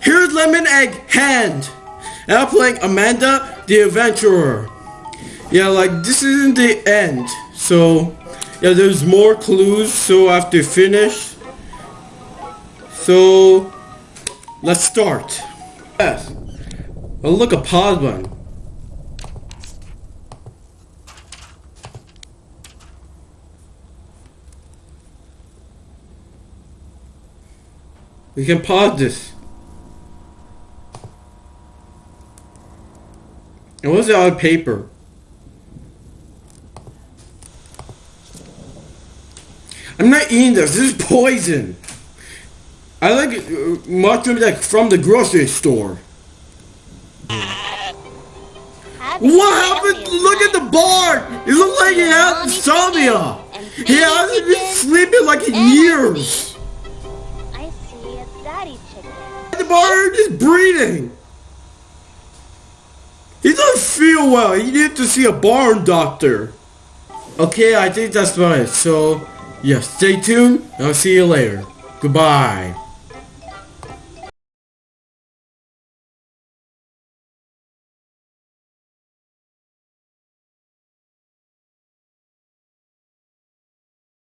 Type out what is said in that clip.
Here's Lemon Egg Hand. And I'm playing Amanda the Adventurer. Yeah, like this isn't the end. So, yeah, there's more clues. So I have to finish. So, let's start. Yes. Oh, look, a pause button. We can pause this. And was the other paper? I'm not eating this. This is poison. I like uh, mushroom like from the grocery store. What happened? Look at the bar. It looks like he has insomnia. He hasn't been sleeping like in years. I see a daddy chicken. The bar is breathing. Feel well. You need to see a barn doctor. Okay, I think that's about it. So, yeah, stay tuned. I'll see you later. Goodbye.